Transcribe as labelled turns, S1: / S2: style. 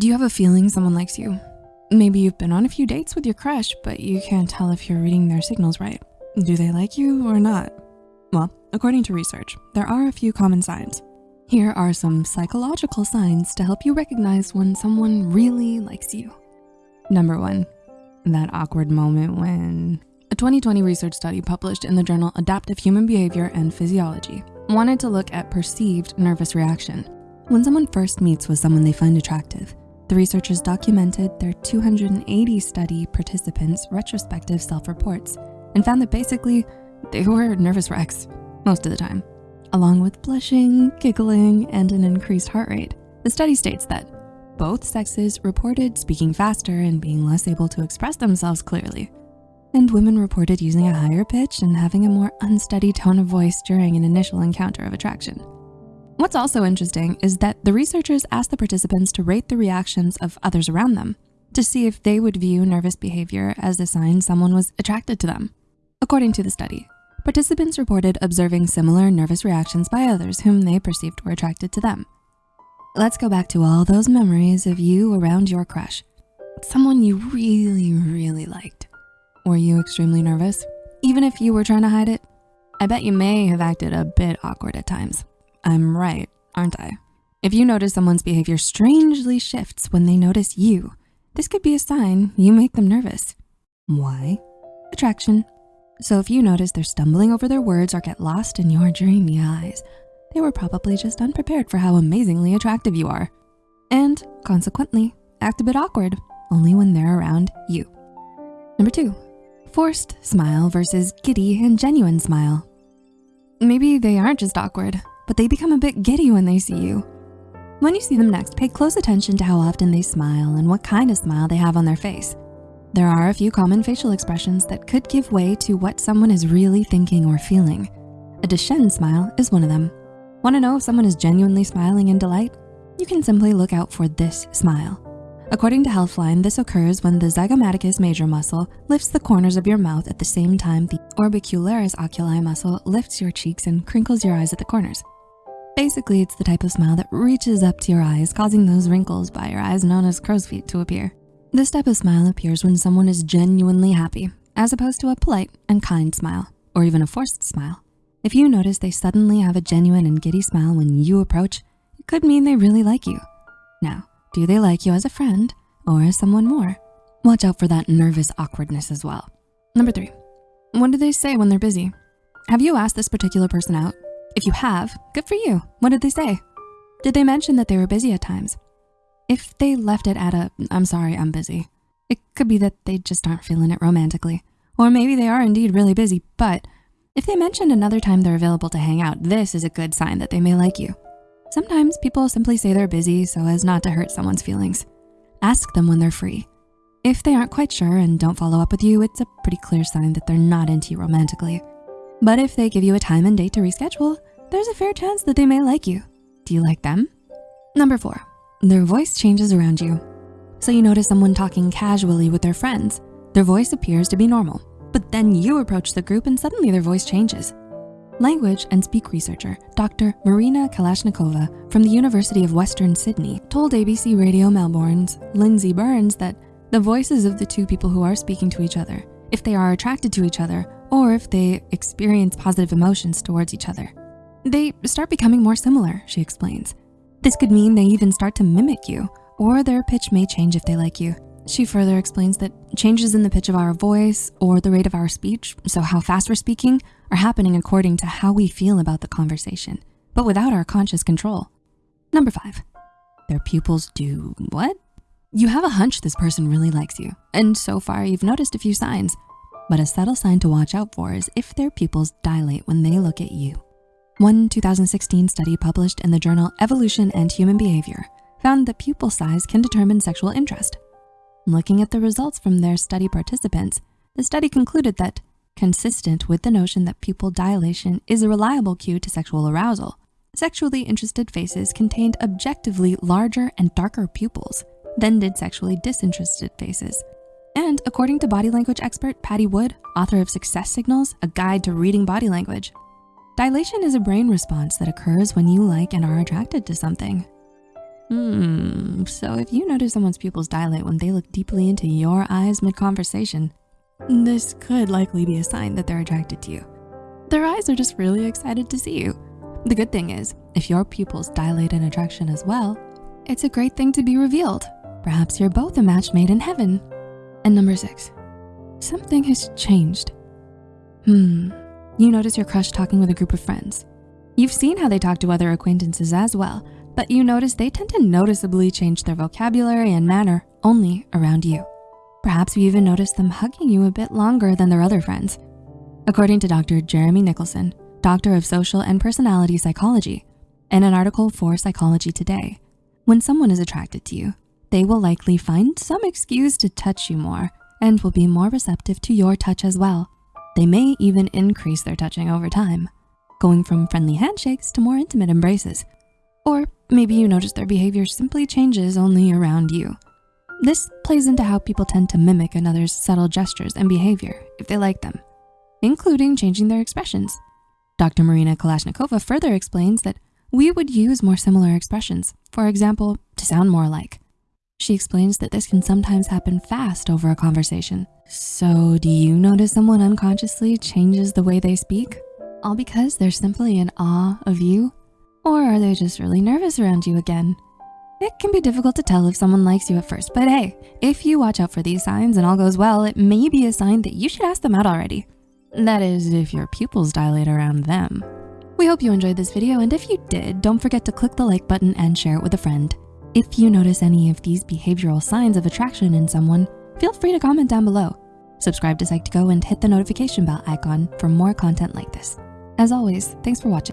S1: Do you have a feeling someone likes you? Maybe you've been on a few dates with your crush, but you can't tell if you're reading their signals right. Do they like you or not? Well, according to research, there are a few common signs. Here are some psychological signs to help you recognize when someone really likes you. Number one, that awkward moment when a 2020 research study published in the journal Adaptive Human Behavior and Physiology wanted to look at perceived nervous reaction. When someone first meets with someone they find attractive, the researchers documented their 280 study participants' retrospective self-reports and found that basically they were nervous wrecks most of the time, along with blushing, giggling, and an increased heart rate. The study states that both sexes reported speaking faster and being less able to express themselves clearly. And women reported using a higher pitch and having a more unsteady tone of voice during an initial encounter of attraction. What's also interesting is that the researchers asked the participants to rate the reactions of others around them to see if they would view nervous behavior as a sign someone was attracted to them. According to the study, participants reported observing similar nervous reactions by others whom they perceived were attracted to them. Let's go back to all those memories of you around your crush, someone you really, really liked. Were you extremely nervous? Even if you were trying to hide it? I bet you may have acted a bit awkward at times. I'm right, aren't I? If you notice someone's behavior strangely shifts when they notice you, this could be a sign you make them nervous. Why? Attraction. So if you notice they're stumbling over their words or get lost in your dreamy eyes, they were probably just unprepared for how amazingly attractive you are. And consequently, act a bit awkward, only when they're around you. Number two, forced smile versus giddy and genuine smile. Maybe they aren't just awkward, but they become a bit giddy when they see you. When you see them next, pay close attention to how often they smile and what kind of smile they have on their face. There are a few common facial expressions that could give way to what someone is really thinking or feeling. A Duchenne smile is one of them. Wanna know if someone is genuinely smiling in delight? You can simply look out for this smile. According to Healthline, this occurs when the zygomaticus major muscle lifts the corners of your mouth at the same time the orbicularis oculi muscle lifts your cheeks and crinkles your eyes at the corners. Basically, it's the type of smile that reaches up to your eyes, causing those wrinkles by your eyes known as crow's feet to appear. This type of smile appears when someone is genuinely happy, as opposed to a polite and kind smile, or even a forced smile. If you notice they suddenly have a genuine and giddy smile when you approach, it could mean they really like you. Now, do they like you as a friend or as someone more? Watch out for that nervous awkwardness as well. Number three, what do they say when they're busy? Have you asked this particular person out if you have, good for you. What did they say? Did they mention that they were busy at times? If they left it at a, I'm sorry, I'm busy, it could be that they just aren't feeling it romantically. Or maybe they are indeed really busy, but if they mentioned another time they're available to hang out, this is a good sign that they may like you. Sometimes people simply say they're busy so as not to hurt someone's feelings. Ask them when they're free. If they aren't quite sure and don't follow up with you, it's a pretty clear sign that they're not into you romantically. But if they give you a time and date to reschedule, there's a fair chance that they may like you. Do you like them? Number four, their voice changes around you. So you notice someone talking casually with their friends. Their voice appears to be normal, but then you approach the group and suddenly their voice changes. Language and speak researcher, Dr. Marina Kalashnikova from the University of Western Sydney told ABC Radio Melbourne's Lindsay Burns that the voices of the two people who are speaking to each other, if they are attracted to each other, or if they experience positive emotions towards each other. They start becoming more similar, she explains. This could mean they even start to mimic you, or their pitch may change if they like you. She further explains that changes in the pitch of our voice or the rate of our speech, so how fast we're speaking, are happening according to how we feel about the conversation, but without our conscious control. Number five, their pupils do what? You have a hunch this person really likes you, and so far you've noticed a few signs. But a subtle sign to watch out for is if their pupils dilate when they look at you. One 2016 study published in the journal Evolution and Human Behavior found that pupil size can determine sexual interest. Looking at the results from their study participants, the study concluded that consistent with the notion that pupil dilation is a reliable cue to sexual arousal, sexually interested faces contained objectively larger and darker pupils than did sexually disinterested faces. And according to body language expert Patti Wood, author of Success Signals, a guide to reading body language, dilation is a brain response that occurs when you like and are attracted to something. Hmm, so if you notice someone's pupils dilate when they look deeply into your eyes mid-conversation, this could likely be a sign that they're attracted to you. Their eyes are just really excited to see you. The good thing is, if your pupils dilate in attraction as well, it's a great thing to be revealed. Perhaps you're both a match made in heaven. And number six, something has changed. Hmm, you notice your crush talking with a group of friends. You've seen how they talk to other acquaintances as well, but you notice they tend to noticeably change their vocabulary and manner only around you. Perhaps you even notice them hugging you a bit longer than their other friends. According to Dr. Jeremy Nicholson, Doctor of Social and Personality Psychology, in an article for Psychology Today, when someone is attracted to you, they will likely find some excuse to touch you more and will be more receptive to your touch as well. They may even increase their touching over time, going from friendly handshakes to more intimate embraces or maybe you notice their behavior simply changes only around you. This plays into how people tend to mimic another's subtle gestures and behavior if they like them, including changing their expressions. Dr. Marina Kalashnikova further explains that we would use more similar expressions, for example, to sound more alike. She explains that this can sometimes happen fast over a conversation. So do you notice someone unconsciously changes the way they speak? All because they're simply in awe of you or are they just really nervous around you again? It can be difficult to tell if someone likes you at first, but hey, if you watch out for these signs and all goes well, it may be a sign that you should ask them out already. That is, if your pupils dilate around them. We hope you enjoyed this video, and if you did, don't forget to click the like button and share it with a friend. If you notice any of these behavioral signs of attraction in someone, feel free to comment down below. Subscribe to Psych2Go and hit the notification bell icon for more content like this. As always, thanks for watching.